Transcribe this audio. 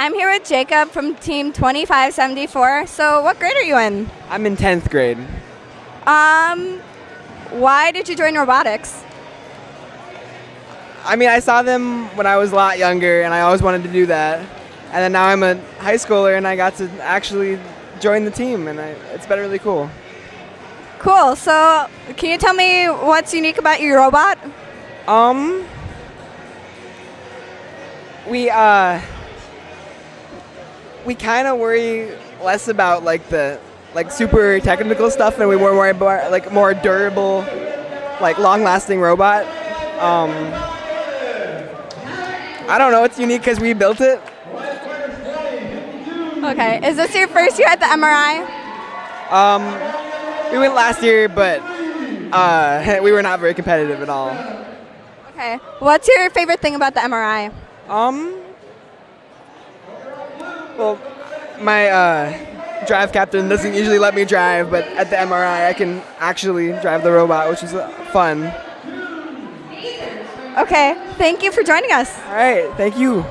I'm here with Jacob from Team 2574. So, what grade are you in? I'm in 10th grade. Um, why did you join robotics? I mean, I saw them when I was a lot younger, and I always wanted to do that. And then now I'm a high schooler, and I got to actually join the team, and I, it's been really cool. Cool. So, can you tell me what's unique about your robot? Um, we uh, we kind of worry less about like the like super technical stuff, and we more worry about like more durable, like long-lasting robot. Um, I don't know. It's unique because we built it. Okay. Is this your first year at the MRI? Um, we went last year, but uh, we were not very competitive at all. Okay. What's your favorite thing about the MRI? Um, well, my uh, drive captain doesn't usually let me drive, but at the MRI, I can actually drive the robot, which is uh, fun. Okay. Thank you for joining us. All right, thank you.